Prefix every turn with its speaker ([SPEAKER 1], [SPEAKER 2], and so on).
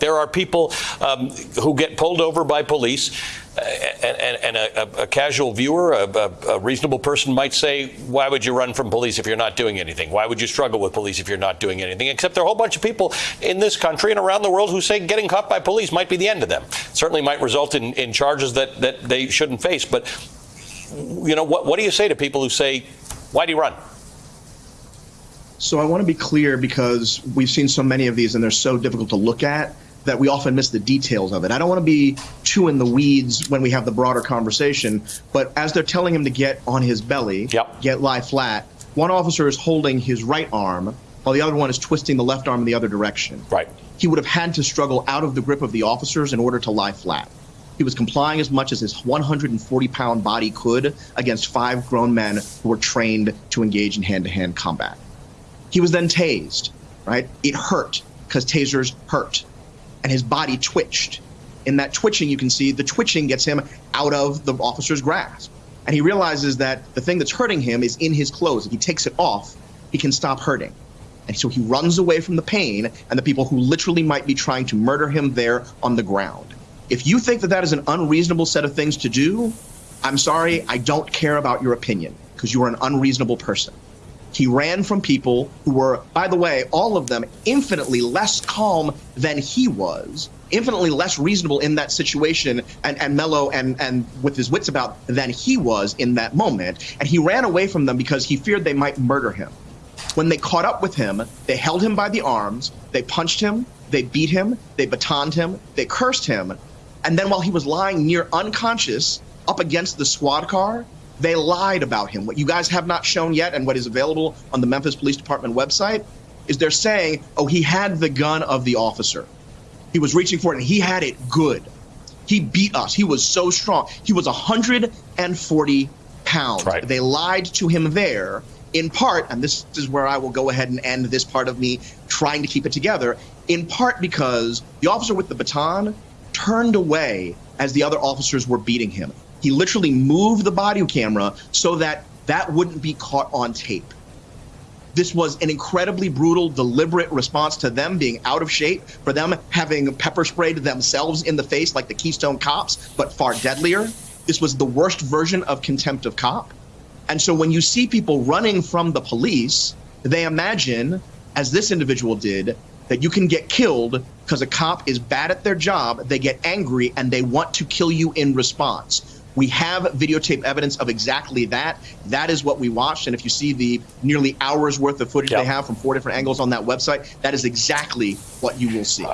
[SPEAKER 1] There are people um, who get pulled over by police, uh, and, and, a, a, casual viewer, a, a, reasonable person might say, Why would you run from police if you're not doing anything? Why would you struggle with police if you're not doing anything? Except there are a whole bunch of people in this country and around the world who say getting caught by police might be the end of them. Certainly might result in, in charges that, that they shouldn't face. But, you know, what, what do you say to people who say, Why do you run?
[SPEAKER 2] So I want to be clear because we've seen so many of these and they're so difficult to look at that we often miss the details of it. I don't want to be too in the weeds when we have the broader conversation, but as they're telling him to get on his belly,
[SPEAKER 1] yep.
[SPEAKER 2] get lie flat, one officer is holding his right arm while the other one is twisting the left arm in the other direction.
[SPEAKER 1] Right.
[SPEAKER 2] He would have had to struggle out of the grip of the officers in order to lie flat. He was complying as much as his 140 pound body could against five grown men who were trained to engage in hand to hand combat. He was then tased, right? It hurt because tasers hurt and his body twitched. In that twitching, you can see the twitching gets him out of the officer's grasp. And he realizes that the thing that's hurting him is in his clothes. If he takes it off, he can stop hurting. And so he runs away from the pain and the people who literally might be trying to murder him there on the ground. If you think that that is an unreasonable set of things to do, I'm sorry, I don't care about your opinion because you are an unreasonable person. He ran from people who were, by the way, all of them infinitely less calm than he was, infinitely less reasonable in that situation and, and mellow and, and with his wits about than he was in that moment. And he ran away from them because he feared they might murder him. When they caught up with him, they held him by the arms, they punched him, they beat him, they batoned him, they cursed him. And then while he was lying near unconscious up against the squad car, they lied about him. What you guys have not shown yet, and what is available on the Memphis Police Department website, is they're saying, oh, he had the gun of the officer. He was reaching for it, and he had it good. He beat us. He was so strong. He was 140 pounds.
[SPEAKER 1] Right.
[SPEAKER 2] They lied to him there, in part, and this is where I will go ahead and end this part of me trying to keep it together, in part because the officer with the baton turned away as the other officers were beating him. He literally moved the body camera so that that wouldn't be caught on tape. This was an incredibly brutal, deliberate response to them being out of shape, for them having pepper sprayed themselves in the face like the Keystone cops, but far deadlier. This was the worst version of contempt of cop. And so when you see people running from the police, they imagine, as this individual did, that you can get killed because a cop is bad at their job, they get angry, and they want to kill you in response. We have videotape evidence of exactly that. That is what we watched. And if you see the nearly hours worth of footage yep. they have from four different angles on that website, that is exactly what you will see.